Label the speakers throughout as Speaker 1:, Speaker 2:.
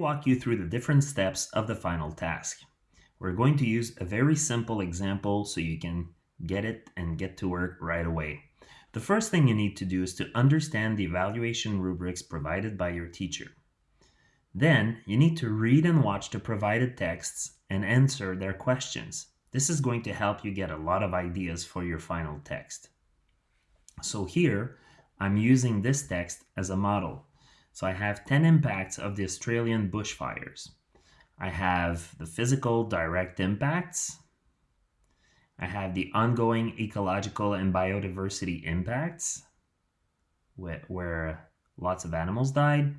Speaker 1: walk you through the different steps of the final task. We're going to use a very simple example so you can get it and get to work right away. The first thing you need to do is to understand the evaluation rubrics provided by your teacher. Then you need to read and watch the provided texts and answer their questions. This is going to help you get a lot of ideas for your final text. So here, I'm using this text as a model. So I have 10 impacts of the Australian bushfires. I have the physical direct impacts. I have the ongoing ecological and biodiversity impacts where, lots of animals died.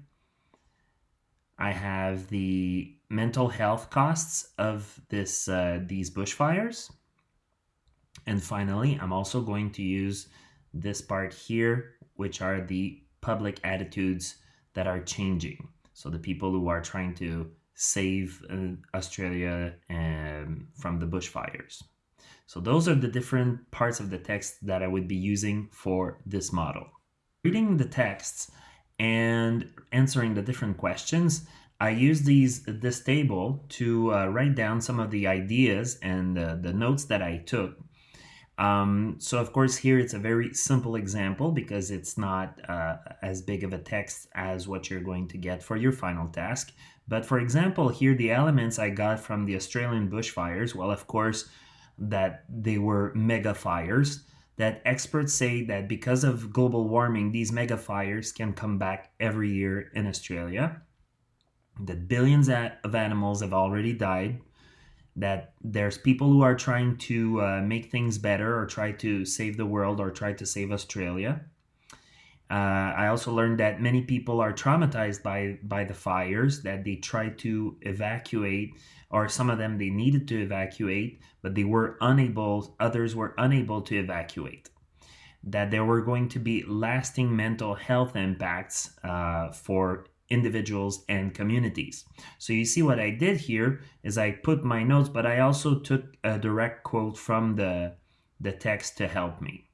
Speaker 1: I have the mental health costs of this uh, these bushfires. And finally, I'm also going to use this part here, which are the public attitudes that are changing. So the people who are trying to save uh, Australia um, from the bushfires. So those are the different parts of the text that I would be using for this model. Reading the texts and answering the different questions, I use these this table to uh, write down some of the ideas and uh, the notes that I took um, so of course here it's a very simple example because it's not uh, as big of a text as what you're going to get for your final task. But for example, here the elements I got from the Australian bushfires, well, of course, that they were mega fires, that experts say that because of global warming, these mega fires can come back every year in Australia, that billions of animals have already died, that there's people who are trying to uh, make things better or try to save the world or try to save Australia. Uh, I also learned that many people are traumatized by by the fires that they tried to evacuate or some of them they needed to evacuate but they were unable others were unable to evacuate that there were going to be lasting mental health impacts uh, for individuals and communities. So you see what I did here is I put my notes, but I also took a direct quote from the, the text to help me.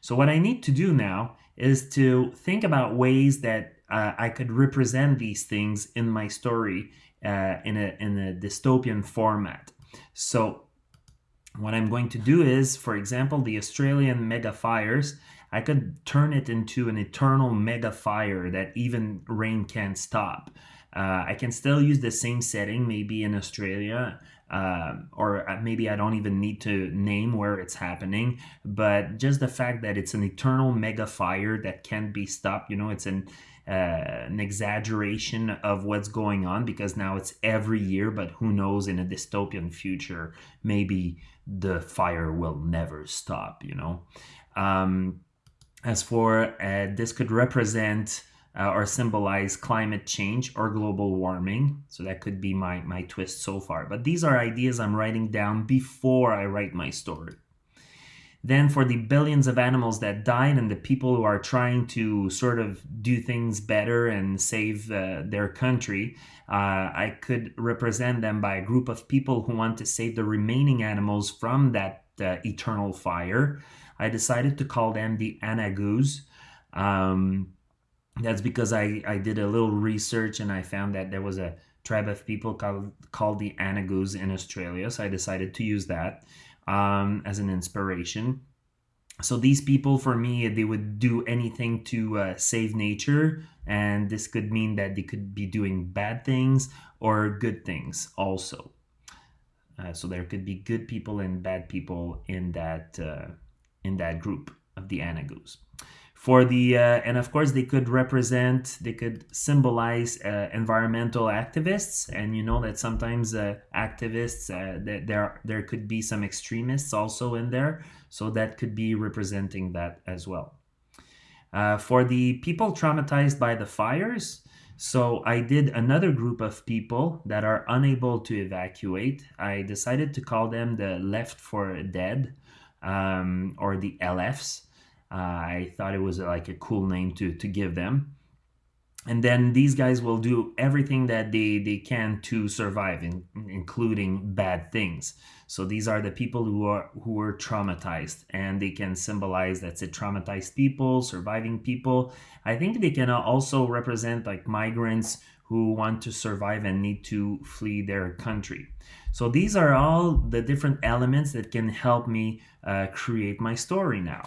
Speaker 1: So what I need to do now is to think about ways that uh, I could represent these things in my story uh, in, a, in a dystopian format. So what I'm going to do is, for example, the Australian mega fires, I could turn it into an eternal mega fire that even rain can't stop. Uh, I can still use the same setting, maybe in Australia, uh, or uh, maybe I don't even need to name where it's happening. But just the fact that it's an eternal mega fire that can't be stopped, you know, it's an uh, an exaggeration of what's going on because now it's every year. But who knows? In a dystopian future, maybe the fire will never stop. You know. Um, as for uh, this could represent uh, or symbolize climate change or global warming. So that could be my, my twist so far. But these are ideas I'm writing down before I write my story. Then for the billions of animals that died and the people who are trying to sort of do things better and save uh, their country, uh, I could represent them by a group of people who want to save the remaining animals from that uh, eternal fire. I decided to call them the Anagus. Um, that's because I, I did a little research and I found that there was a tribe of people called, called the Anagus in Australia. So I decided to use that um, as an inspiration. So these people, for me, they would do anything to uh, save nature. And this could mean that they could be doing bad things or good things also. Uh, so there could be good people and bad people in that uh, in that group of the Anagus. For the, uh, and of course they could represent, they could symbolize uh, environmental activists. And you know that sometimes uh, activists, uh, that there, there could be some extremists also in there. So that could be representing that as well. Uh, for the people traumatized by the fires, so I did another group of people that are unable to evacuate. I decided to call them the left for dead um, or the LFs. Uh, I thought it was like a cool name to, to give them. And then these guys will do everything that they, they can to survive, in, including bad things. So these are the people who are who were traumatized, and they can symbolize that's it, traumatized people, surviving people. I think they can also represent like migrants who want to survive and need to flee their country. So these are all the different elements that can help me uh, create my story now.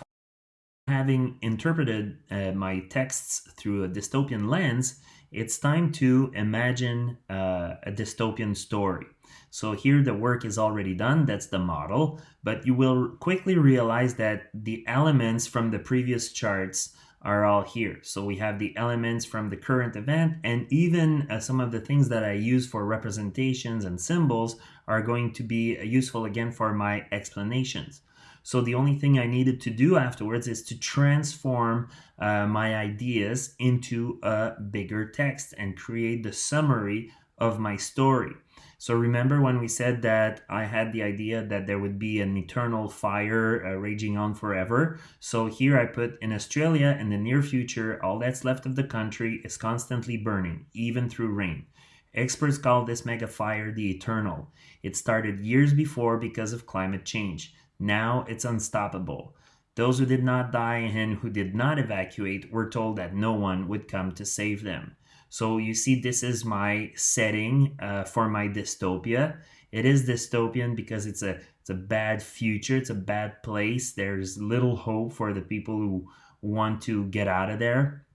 Speaker 1: Having interpreted uh, my texts through a dystopian lens, it's time to imagine uh, a dystopian story. So here the work is already done, that's the model, but you will quickly realize that the elements from the previous charts are all here. So we have the elements from the current event and even uh, some of the things that I use for representations and symbols are going to be uh, useful again for my explanations. So the only thing I needed to do afterwards is to transform uh, my ideas into a bigger text and create the summary of my story. So remember when we said that I had the idea that there would be an eternal fire uh, raging on forever. So here I put in Australia in the near future, all that's left of the country is constantly burning, even through rain. Experts call this mega fire the eternal. It started years before because of climate change. Now it's unstoppable. Those who did not die and who did not evacuate were told that no one would come to save them. So you see, this is my setting uh, for my dystopia. It is dystopian because it's a it's a bad future. It's a bad place. There's little hope for the people who want to get out of there.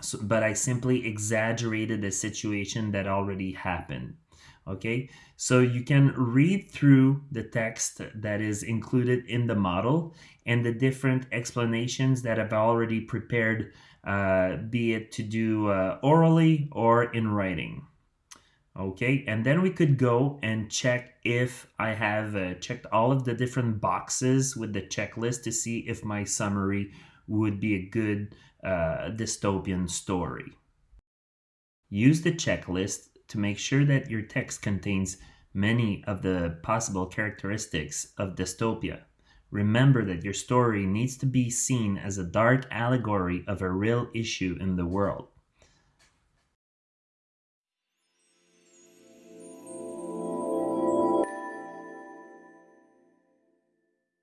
Speaker 1: So, but I simply exaggerated the situation that already happened okay? So you can read through the text that is included in the model and the different explanations that I've already prepared uh, be it to do uh, orally or in writing okay? And then we could go and check if I have uh, checked all of the different boxes with the checklist to see if my summary would be a good uh, dystopian story. Use the checklist to make sure that your text contains many of the possible characteristics of dystopia. Remember that your story needs to be seen as a dark allegory of a real issue in the world.